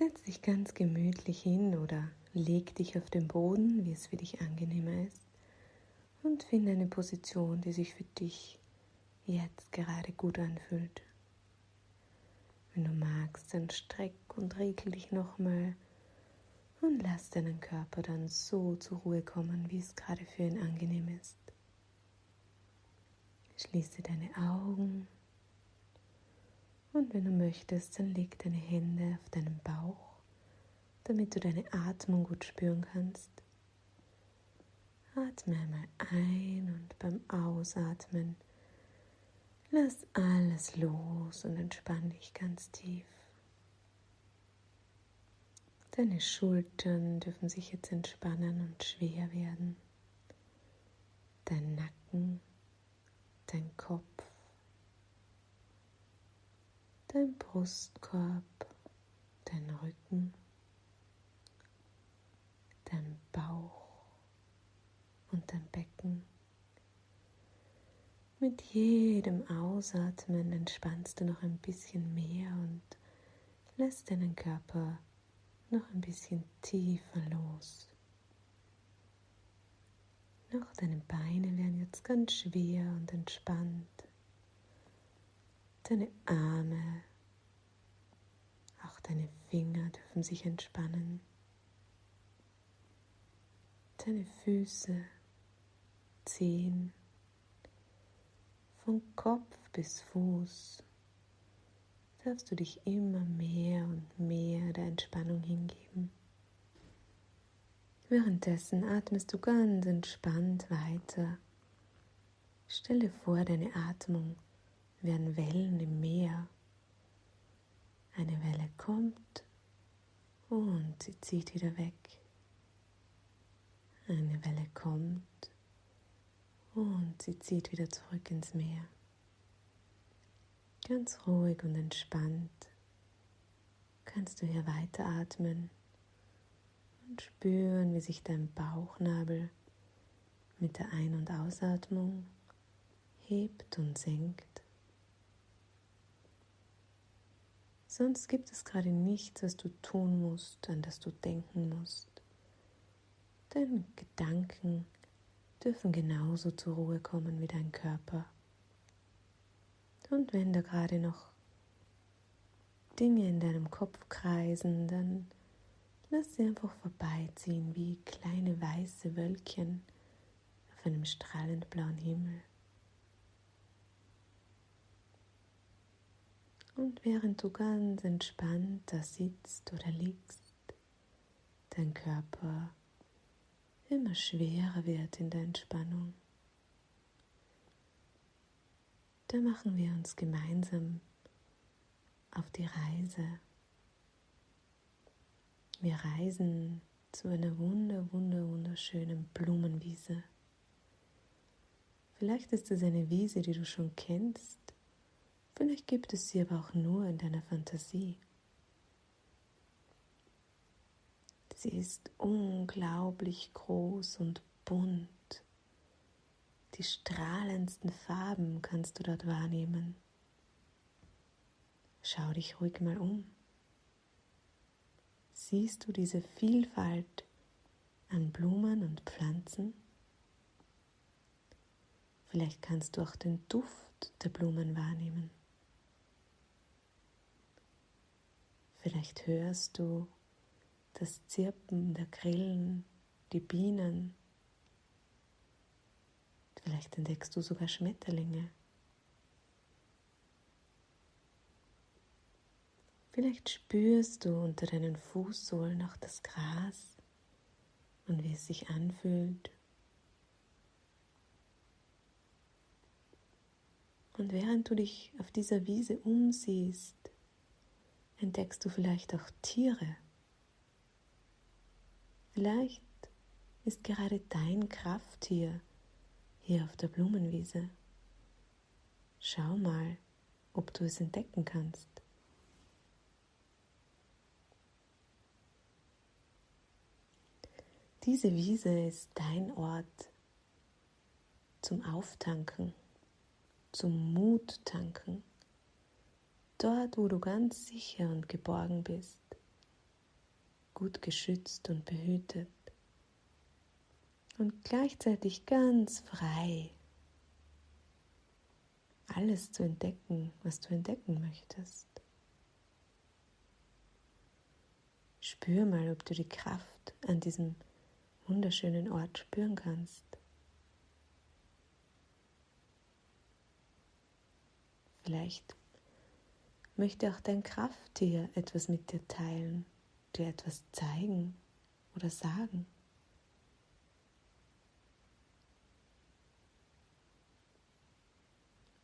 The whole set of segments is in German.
Setz dich ganz gemütlich hin oder leg dich auf den Boden, wie es für dich angenehmer ist, und finde eine Position, die sich für dich jetzt gerade gut anfühlt. Wenn du magst, dann streck und regel dich nochmal und lass deinen Körper dann so zur Ruhe kommen, wie es gerade für ihn angenehm ist. Schließe deine Augen und wenn du möchtest, dann leg deine Hände auf deinen Bauch, damit du deine Atmung gut spüren kannst. Atme einmal ein und beim Ausatmen lass alles los und entspann dich ganz tief. Deine Schultern dürfen sich jetzt entspannen und schwer werden. Dein Nacken, dein Kopf dein Brustkorb, dein Rücken, dein Bauch und dein Becken. Mit jedem Ausatmen entspannst du noch ein bisschen mehr und lässt deinen Körper noch ein bisschen tiefer los. Noch deine Beine werden jetzt ganz schwer und entspannt. Deine Arme, auch deine Finger dürfen sich entspannen. Deine Füße, Zehen, von Kopf bis Fuß darfst du dich immer mehr und mehr der Entspannung hingeben. Währenddessen atmest du ganz entspannt weiter. Stelle vor, deine Atmung werden Wellen im Meer. Eine Welle kommt und sie zieht wieder weg. Eine Welle kommt und sie zieht wieder zurück ins Meer. Ganz ruhig und entspannt kannst du hier weiteratmen und spüren, wie sich dein Bauchnabel mit der Ein- und Ausatmung hebt und senkt. Sonst gibt es gerade nichts, was du tun musst, an das du denken musst. Deine Gedanken dürfen genauso zur Ruhe kommen wie dein Körper. Und wenn da gerade noch Dinge in deinem Kopf kreisen, dann lass sie einfach vorbeiziehen wie kleine weiße Wölkchen auf einem strahlend blauen Himmel. Und während du ganz entspannt da sitzt oder liegst, dein Körper immer schwerer wird in der Entspannung, da machen wir uns gemeinsam auf die Reise. Wir reisen zu einer wunder, wunder, wunderschönen Blumenwiese. Vielleicht ist es eine Wiese, die du schon kennst Vielleicht gibt es sie aber auch nur in deiner Fantasie. Sie ist unglaublich groß und bunt. Die strahlendsten Farben kannst du dort wahrnehmen. Schau dich ruhig mal um. Siehst du diese Vielfalt an Blumen und Pflanzen? Vielleicht kannst du auch den Duft der Blumen wahrnehmen. Vielleicht hörst du das Zirpen der Grillen, die Bienen. Vielleicht entdeckst du sogar Schmetterlinge. Vielleicht spürst du unter deinen Fußsohlen auch das Gras und wie es sich anfühlt. Und während du dich auf dieser Wiese umsiehst, entdeckst du vielleicht auch Tiere. Vielleicht ist gerade dein Krafttier hier auf der Blumenwiese. Schau mal, ob du es entdecken kannst. Diese Wiese ist dein Ort zum Auftanken, zum Muttanken dort, wo du ganz sicher und geborgen bist, gut geschützt und behütet und gleichzeitig ganz frei, alles zu entdecken, was du entdecken möchtest. Spür mal, ob du die Kraft an diesem wunderschönen Ort spüren kannst. Vielleicht möchte auch dein Krafttier etwas mit dir teilen, dir etwas zeigen oder sagen.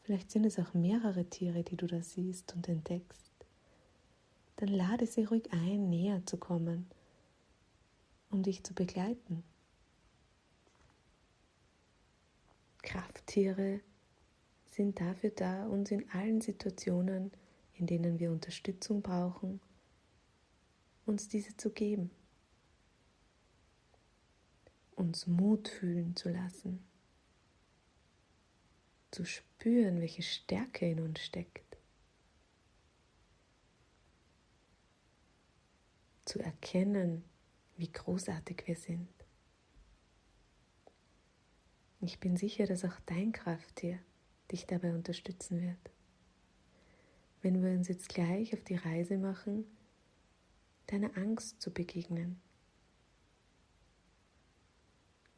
Vielleicht sind es auch mehrere Tiere, die du da siehst und entdeckst. Dann lade sie ruhig ein, näher zu kommen, um dich zu begleiten. Krafttiere sind dafür da, uns in allen Situationen, in denen wir Unterstützung brauchen, uns diese zu geben, uns Mut fühlen zu lassen, zu spüren, welche Stärke in uns steckt, zu erkennen, wie großartig wir sind. Ich bin sicher, dass auch dein Krafttier dich dabei unterstützen wird. Wenn wir uns jetzt gleich auf die Reise machen, deiner Angst zu begegnen.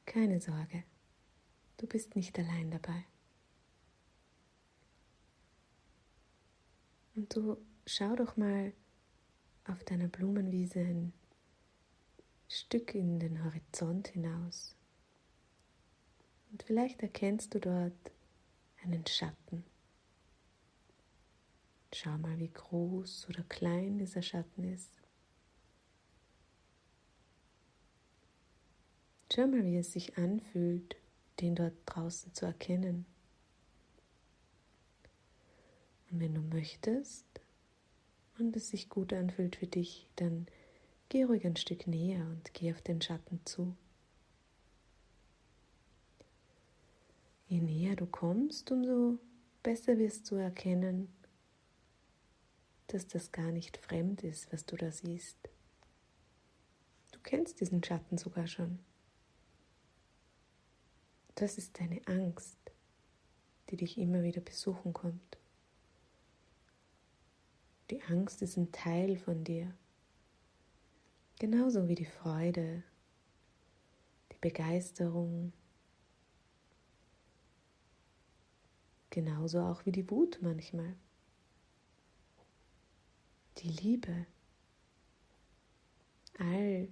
Keine Sorge, du bist nicht allein dabei. Und du schau doch mal auf deiner Blumenwiese ein Stück in den Horizont hinaus. Und vielleicht erkennst du dort einen Schatten. Schau mal, wie groß oder klein dieser Schatten ist. Schau mal, wie es sich anfühlt, den dort draußen zu erkennen. Und wenn du möchtest und es sich gut anfühlt für dich, dann geh ruhig ein Stück näher und geh auf den Schatten zu. Je näher du kommst, umso besser wirst du erkennen, dass das gar nicht fremd ist, was du da siehst. Du kennst diesen Schatten sogar schon. Das ist deine Angst, die dich immer wieder besuchen kommt. Die Angst ist ein Teil von dir, genauso wie die Freude, die Begeisterung, Genauso auch wie die Wut manchmal. Die Liebe. All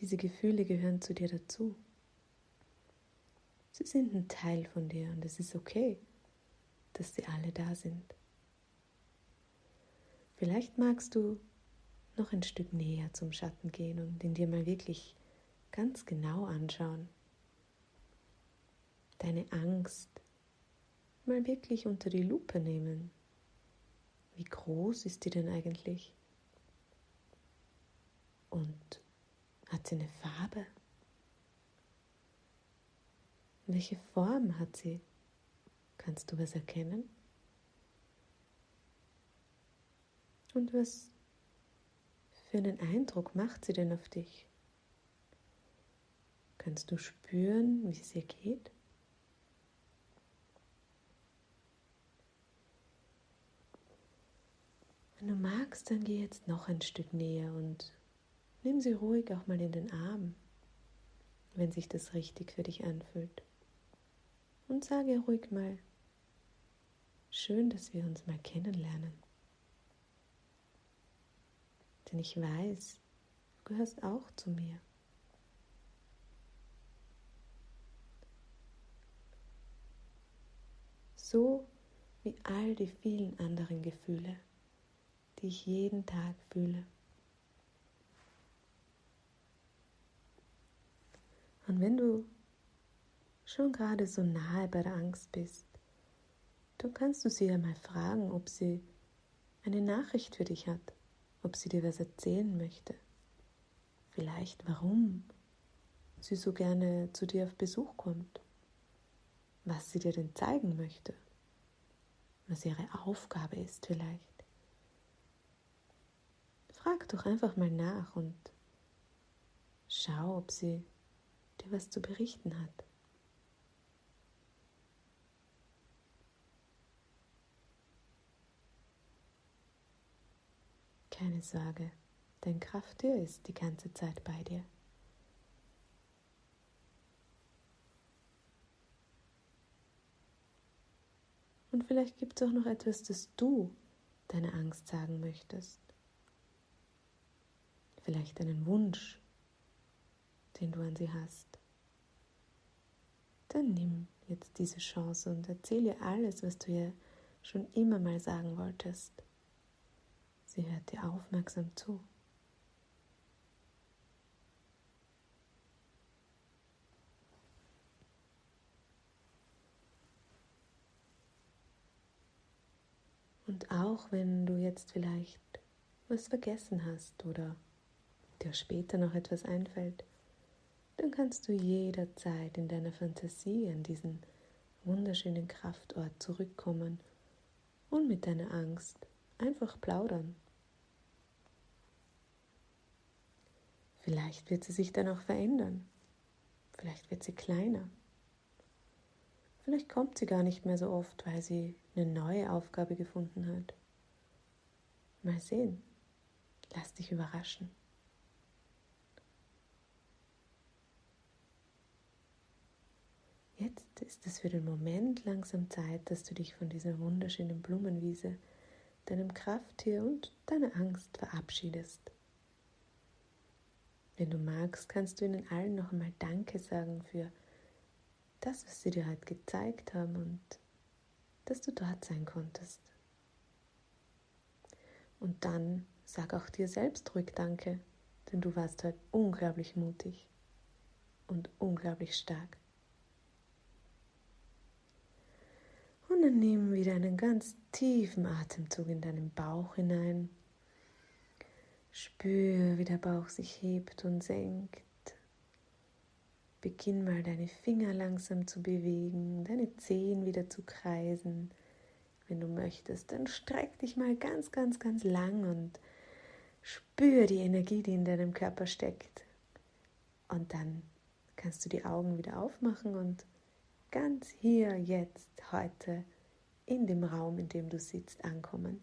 diese Gefühle gehören zu dir dazu. Sie sind ein Teil von dir und es ist okay, dass sie alle da sind. Vielleicht magst du noch ein Stück näher zum Schatten gehen und ihn dir mal wirklich ganz genau anschauen. Deine Angst, mal wirklich unter die Lupe nehmen. Wie groß ist die denn eigentlich? Und hat sie eine Farbe? Welche Form hat sie? Kannst du was erkennen? Und was für einen Eindruck macht sie denn auf dich? Kannst du spüren, wie es ihr geht? Wenn du magst, dann geh jetzt noch ein Stück näher und nimm sie ruhig auch mal in den Arm, wenn sich das richtig für dich anfühlt. Und sage ruhig mal, schön, dass wir uns mal kennenlernen. Denn ich weiß, du gehörst auch zu mir. So wie all die vielen anderen Gefühle die ich jeden Tag fühle. Und wenn du schon gerade so nahe bei der Angst bist, dann kannst du sie ja mal fragen, ob sie eine Nachricht für dich hat, ob sie dir was erzählen möchte. Vielleicht warum sie so gerne zu dir auf Besuch kommt, was sie dir denn zeigen möchte, was ihre Aufgabe ist vielleicht. Frag doch einfach mal nach und Schau, ob sie dir was zu berichten hat. Keine Sorge, dein Krafttier ist die ganze Zeit bei dir. Und vielleicht gibt es auch noch etwas, das du deine Angst sagen möchtest. Vielleicht einen Wunsch, den du an sie hast. Dann nimm jetzt diese Chance und erzähle ihr alles, was du ihr schon immer mal sagen wolltest. Sie hört dir aufmerksam zu. Und auch wenn du jetzt vielleicht was vergessen hast oder dir später noch etwas einfällt, dann kannst du jederzeit in deiner Fantasie an diesen wunderschönen Kraftort zurückkommen und mit deiner Angst einfach plaudern. Vielleicht wird sie sich dann auch verändern. Vielleicht wird sie kleiner. Vielleicht kommt sie gar nicht mehr so oft, weil sie eine neue Aufgabe gefunden hat. Mal sehen. Lass dich überraschen. Jetzt ist es für den Moment langsam Zeit, dass du dich von dieser wunderschönen Blumenwiese, deinem Krafttier und deiner Angst verabschiedest. Wenn du magst, kannst du ihnen allen noch einmal Danke sagen für das, was sie dir heute gezeigt haben und dass du dort sein konntest. Und dann sag auch dir selbst ruhig Danke, denn du warst heute unglaublich mutig und unglaublich stark. Dann nimm wieder einen ganz tiefen Atemzug in deinen Bauch hinein. Spür, wie der Bauch sich hebt und senkt. Beginn mal deine Finger langsam zu bewegen, deine Zehen wieder zu kreisen. Wenn du möchtest, dann streck dich mal ganz, ganz, ganz lang und spür die Energie, die in deinem Körper steckt. Und dann kannst du die Augen wieder aufmachen und ganz hier, jetzt, heute, in dem Raum, in dem du sitzt, ankommen.